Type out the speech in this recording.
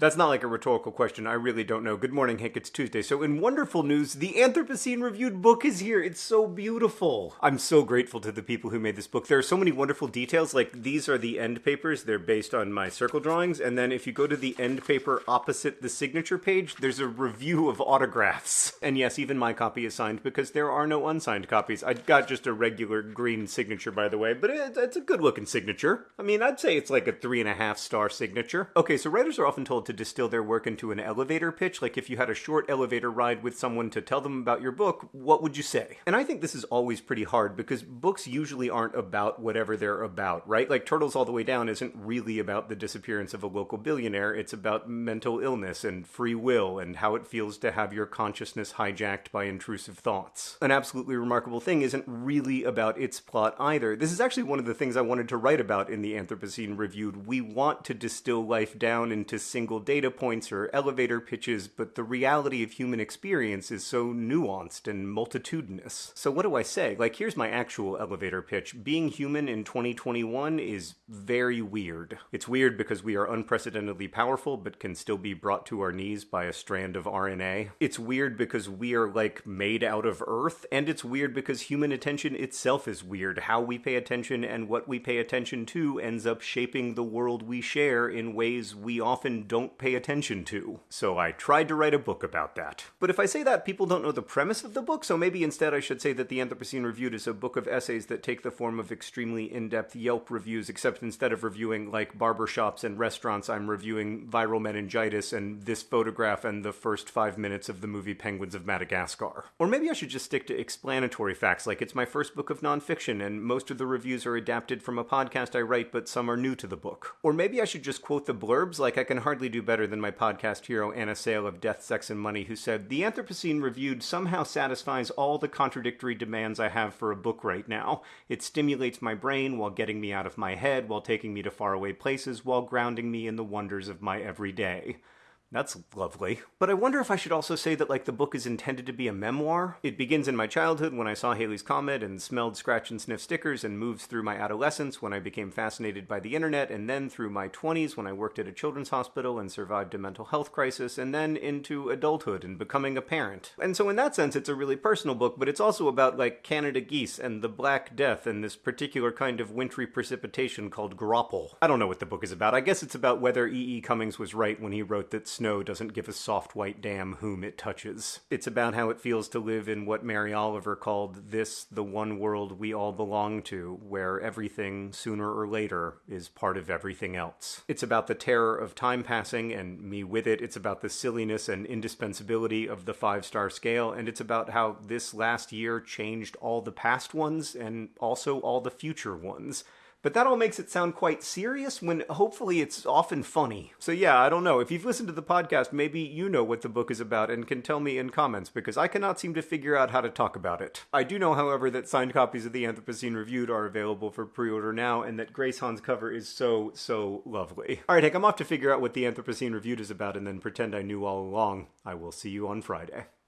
That's not like a rhetorical question. I really don't know. Good morning, Hank. It's Tuesday. So, in wonderful news, the Anthropocene Reviewed book is here. It's so beautiful. I'm so grateful to the people who made this book. There are so many wonderful details. Like, these are the end papers. They're based on my circle drawings. And then, if you go to the end paper opposite the signature page, there's a review of autographs. And yes, even my copy is signed because there are no unsigned copies. I got just a regular green signature, by the way, but it's a good looking signature. I mean, I'd say it's like a three and a half star signature. Okay, so writers are often told to distill their work into an elevator pitch. Like if you had a short elevator ride with someone to tell them about your book, what would you say? And I think this is always pretty hard because books usually aren't about whatever they're about, right? Like Turtles All the Way Down isn't really about the disappearance of a local billionaire. It's about mental illness and free will and how it feels to have your consciousness hijacked by intrusive thoughts. An absolutely remarkable thing isn't really about its plot either. This is actually one of the things I wanted to write about in the Anthropocene Reviewed. We want to distill life down into single data points or elevator pitches, but the reality of human experience is so nuanced and multitudinous. So, what do I say? Like, here's my actual elevator pitch Being human in 2021 is very weird. It's weird because we are unprecedentedly powerful, but can still be brought to our knees by a strand of RNA. It's weird because we are, like, made out of Earth, and it's weird because human attention itself is weird. How we pay attention and what we pay attention to ends up shaping the world we share in ways we often don't pay attention to. So I tried to write a book about that. But if I say that, people don't know the premise of the book, so maybe instead I should say that The Anthropocene Reviewed is a book of essays that take the form of extremely in depth Yelp reviews, except instead of reviewing like barbershops and restaurants, I'm reviewing viral meningitis and this photograph and the first five minutes of the movie Penguins of Madagascar. Or maybe I should just stick to explanatory facts, like it's my first book of nonfiction and most of the reviews are adapted from a podcast I write, but some are new to the book. Or maybe I should just quote the blurbs, like I can hardly better than my podcast hero Anna Sale of Death, Sex, and Money, who said, The Anthropocene Reviewed somehow satisfies all the contradictory demands I have for a book right now. It stimulates my brain while getting me out of my head, while taking me to faraway places, while grounding me in the wonders of my everyday. That's lovely. But I wonder if I should also say that, like, the book is intended to be a memoir. It begins in my childhood when I saw Halley's Comet and smelled scratch and sniff stickers, and moves through my adolescence when I became fascinated by the internet, and then through my 20s when I worked at a children's hospital and survived a mental health crisis, and then into adulthood and becoming a parent. And so, in that sense, it's a really personal book, but it's also about, like, Canada geese and the Black Death and this particular kind of wintry precipitation called graupel. I don't know what the book is about. I guess it's about whether E.E. E. Cummings was right when he wrote that snow doesn't give a soft white damn whom it touches. It's about how it feels to live in what Mary Oliver called this the one world we all belong to, where everything, sooner or later, is part of everything else. It's about the terror of time passing and me with it. It's about the silliness and indispensability of the five star scale, and it's about how this last year changed all the past ones and also all the future ones. But that all makes it sound quite serious when hopefully it's often funny. So, yeah, I don't know. If you've listened to the podcast, maybe you know what the book is about and can tell me in comments because I cannot seem to figure out how to talk about it. I do know, however, that signed copies of the Anthropocene Reviewed are available for pre order now and that Grace Han's cover is so, so lovely. All right, Hank, I'm off to figure out what the Anthropocene Reviewed is about and then pretend I knew all along. I will see you on Friday.